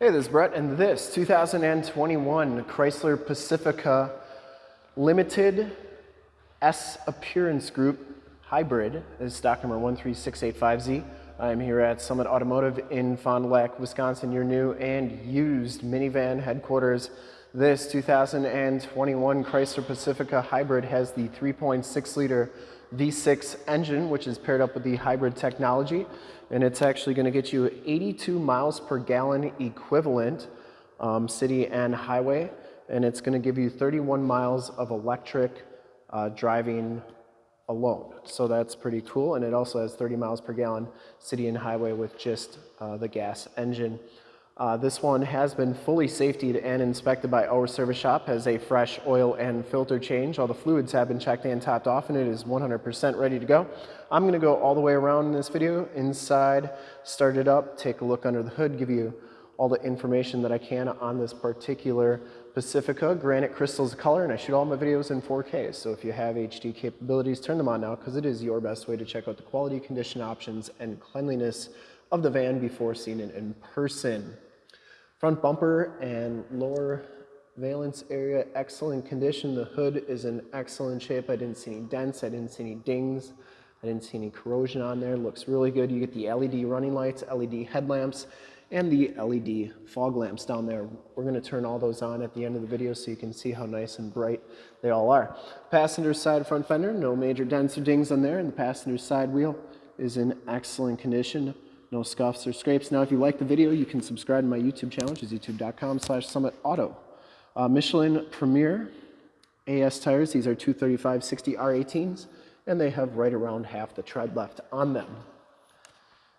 Hey, this is Brett, and this 2021 Chrysler Pacifica Limited S Appearance Group Hybrid is stock number 13685Z. I'm here at Summit Automotive in Fond du Lac, Wisconsin, your new and used minivan headquarters. This 2021 Chrysler Pacifica Hybrid has the 3.6 liter V6 engine, which is paired up with the hybrid technology and it's actually going to get you 82 miles per gallon equivalent um, city and highway and it's going to give you 31 miles of electric uh, driving alone. So that's pretty cool and it also has 30 miles per gallon city and highway with just uh, the gas engine uh, this one has been fully safetied and inspected by our service shop, has a fresh oil and filter change. All the fluids have been checked and topped off and it is 100% ready to go. I'm gonna go all the way around in this video, inside, start it up, take a look under the hood, give you all the information that I can on this particular Pacifica. Granite crystals color and I shoot all my videos in 4K. So if you have HD capabilities, turn them on now because it is your best way to check out the quality, condition options, and cleanliness of the van before seeing it in person. Front bumper and lower valence area, excellent condition. The hood is in excellent shape. I didn't see any dents, I didn't see any dings, I didn't see any corrosion on there. Looks really good. You get the LED running lights, LED headlamps, and the LED fog lamps down there. We're gonna turn all those on at the end of the video so you can see how nice and bright they all are. Passenger side front fender, no major dents or dings on there, and the passenger side wheel is in excellent condition no scuffs or scrapes. Now, if you like the video, you can subscribe to my YouTube channel, which is youtube.com slash summitauto. Uh, Michelin Premier AS tires, these are 235-60 R18s, and they have right around half the tread left on them.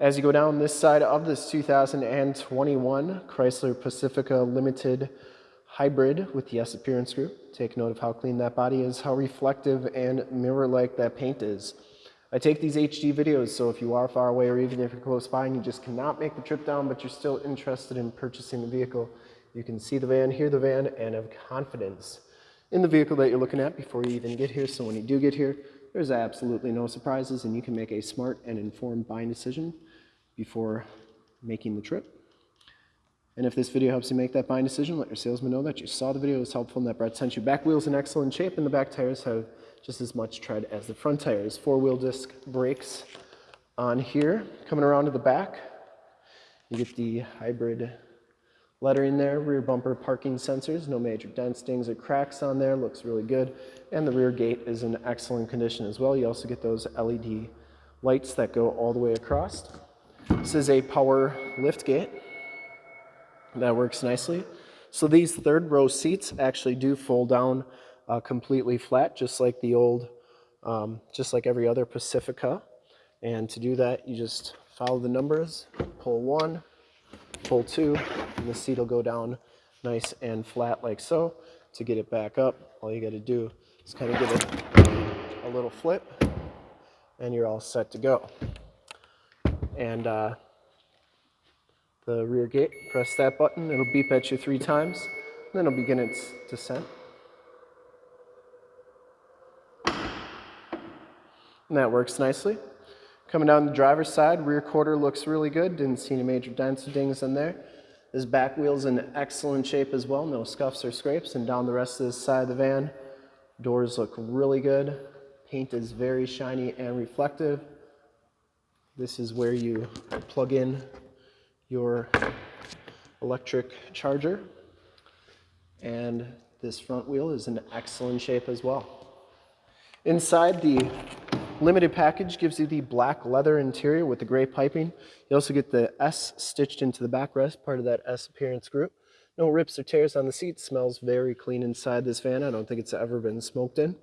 As you go down this side of this 2021 Chrysler Pacifica Limited Hybrid with the S Appearance Group, take note of how clean that body is, how reflective and mirror-like that paint is. I take these HD videos, so if you are far away or even if you're close by and you just cannot make the trip down, but you're still interested in purchasing the vehicle, you can see the van, hear the van, and have confidence in the vehicle that you're looking at before you even get here. So when you do get here, there's absolutely no surprises and you can make a smart and informed buying decision before making the trip. And if this video helps you make that buying decision, let your salesman know that you saw the video, was helpful, and that Brett sent you. Back wheels in excellent shape, and the back tires have just as much tread as the front tires. Four-wheel disc brakes on here. Coming around to the back, you get the hybrid lettering there, rear bumper parking sensors, no major dents, dings, or cracks on there, looks really good. And the rear gate is in excellent condition as well. You also get those LED lights that go all the way across. This is a power lift gate. That works nicely. So these third row seats actually do fold down uh, completely flat, just like the old, um, just like every other Pacifica. And to do that, you just follow the numbers, pull one, pull two, and the seat will go down nice and flat like so. To get it back up, all you got to do is kind of give it a little flip, and you're all set to go. And uh, the rear gate, press that button, it'll beep at you three times, then it'll begin its descent. And that works nicely. Coming down the driver's side, rear quarter looks really good. Didn't see any major dents or dings in there. This back wheel's in excellent shape as well. No scuffs or scrapes. And down the rest of this side of the van, doors look really good. Paint is very shiny and reflective. This is where you plug in your electric charger. And this front wheel is in excellent shape as well. Inside the limited package gives you the black leather interior with the gray piping. You also get the S stitched into the backrest, part of that S appearance group. No rips or tears on the seat. Smells very clean inside this van. I don't think it's ever been smoked in.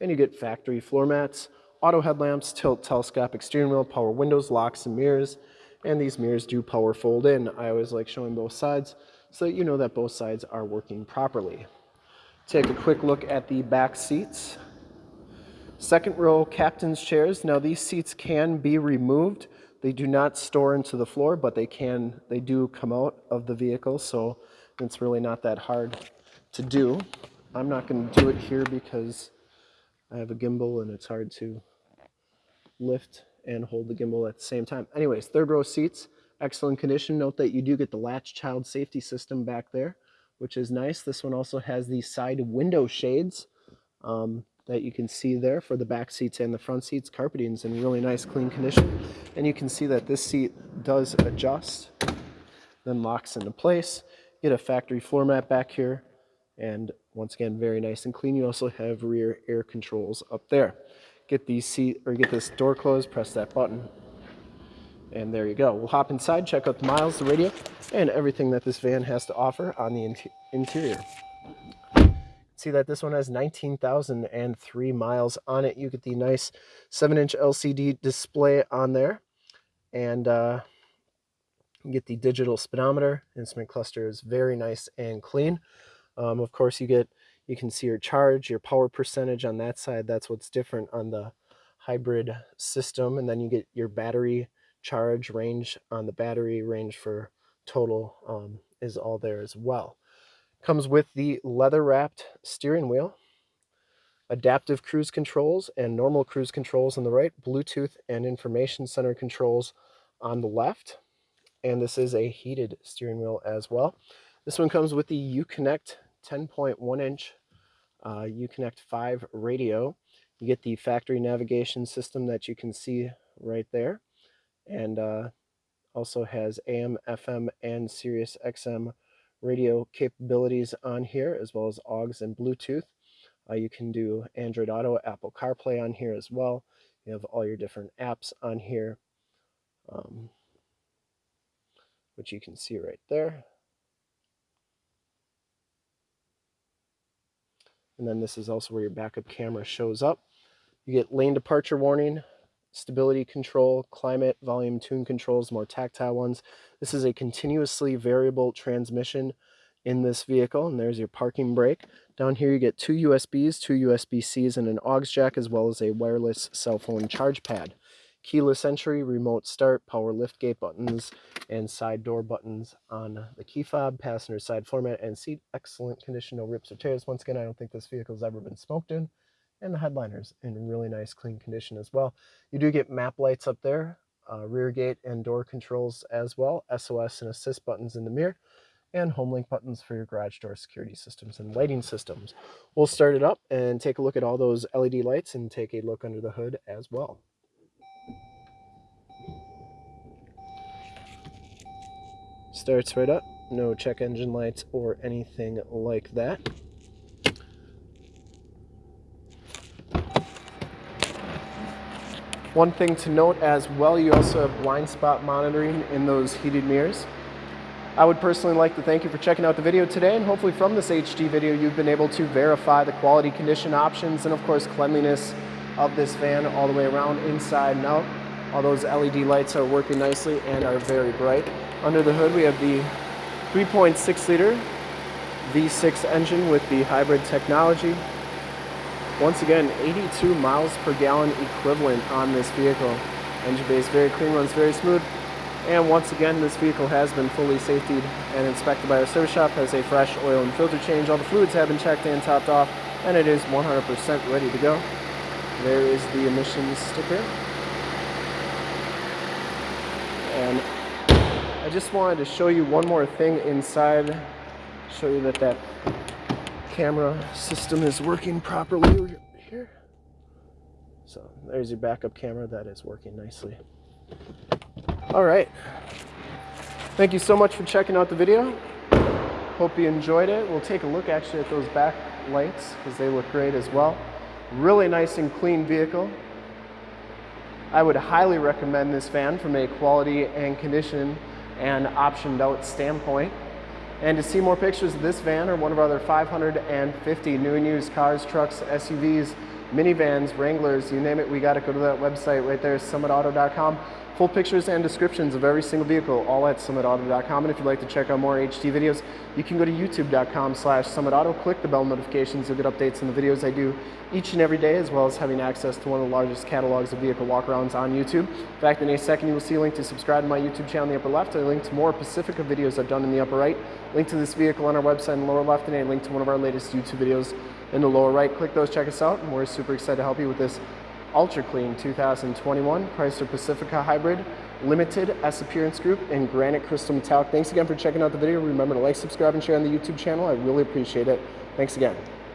And you get factory floor mats, auto headlamps, tilt telescopic steering wheel, power windows, locks, and mirrors and these mirrors do power fold in. I always like showing both sides so that you know that both sides are working properly. Take a quick look at the back seats. Second row captain's chairs. Now these seats can be removed. They do not store into the floor, but they can, they do come out of the vehicle, so it's really not that hard to do. I'm not going to do it here because I have a gimbal and it's hard to lift and hold the gimbal at the same time. Anyways, third row seats, excellent condition. Note that you do get the latch child safety system back there, which is nice. This one also has the side window shades um, that you can see there for the back seats and the front seats. Carpeting's in really nice, clean condition. And you can see that this seat does adjust, then locks into place. Get a factory floor mat back here, and once again, very nice and clean. You also have rear air controls up there. Get these seat or get this door closed, press that button, and there you go. We'll hop inside, check out the miles, the radio, and everything that this van has to offer on the interior. See that this one has 19,003 miles on it. You get the nice 7-inch LCD display on there. And uh, you get the digital speedometer. Instrument cluster is very nice and clean. Um, of course, you get you can see your charge, your power percentage on that side. That's what's different on the hybrid system. And then you get your battery charge range on the battery range for total um, is all there as well. Comes with the leather wrapped steering wheel, adaptive cruise controls and normal cruise controls on the right, Bluetooth and information center controls on the left. And this is a heated steering wheel as well. This one comes with the Uconnect 10.1 inch uh, Uconnect 5 radio. You get the factory navigation system that you can see right there and uh, also has AM, FM, and Sirius XM radio capabilities on here, as well as AUX and Bluetooth. Uh, you can do Android Auto, Apple CarPlay on here as well. You have all your different apps on here, um, which you can see right there. And then this is also where your backup camera shows up. You get lane departure warning, stability control, climate, volume, tune controls, more tactile ones. This is a continuously variable transmission in this vehicle, and there's your parking brake. Down here you get two USBs, two USB-Cs, and an aux jack, as well as a wireless cell phone charge pad. Keyless entry, remote start, power lift gate buttons, and side door buttons on the key fob, passenger side floor mat, and seat. Excellent condition, no rips or tears. Once again, I don't think this vehicle has ever been smoked in and the headliners in really nice clean condition as well. You do get map lights up there, uh, rear gate and door controls as well, SOS and assist buttons in the mirror, and home link buttons for your garage door security systems and lighting systems. We'll start it up and take a look at all those LED lights and take a look under the hood as well. Starts right up, no check engine lights or anything like that. One thing to note as well, you also have blind spot monitoring in those heated mirrors. I would personally like to thank you for checking out the video today and hopefully from this HD video you've been able to verify the quality condition options and of course cleanliness of this van all the way around inside and out. All those LED lights are working nicely and are very bright. Under the hood we have the 3.6 liter V6 engine with the hybrid technology. Once again, 82 miles per gallon equivalent on this vehicle. Engine is very clean, runs very smooth. And once again, this vehicle has been fully safetied and inspected by our service shop, has a fresh oil and filter change. All the fluids have been checked and topped off, and it is 100% ready to go. There is the emissions sticker. And I just wanted to show you one more thing inside, show you that that camera system is working properly here. So there's your backup camera that is working nicely. All right. Thank you so much for checking out the video. Hope you enjoyed it. We'll take a look actually at those back lights because they look great as well. Really nice and clean vehicle. I would highly recommend this van from a quality and condition and optioned out standpoint. And to see more pictures of this van or one of our other 550 new and used cars, trucks, SUVs, minivans, Wranglers, you name it, we got to go to that website right there, summitauto.com. Full pictures and descriptions of every single vehicle, all at summitauto.com. And if you'd like to check out more HD videos, you can go to youtube.com slash summitauto, click the bell notifications, you'll get updates on the videos I do each and every day, as well as having access to one of the largest catalogs of vehicle walkarounds on YouTube. In fact, in a second, you will see a link to subscribe to my YouTube channel in the upper left, a link to more Pacifica videos I've done in the upper right, link to this vehicle on our website in the lower left, and a link to one of our latest YouTube videos in the lower right. Click those, check us out, and we're super excited to help you with this ultra clean 2021 Chrysler Pacifica Hybrid Limited S Appearance Group in Granite Crystal Metallic. Thanks again for checking out the video. Remember to like, subscribe, and share on the YouTube channel. I really appreciate it. Thanks again.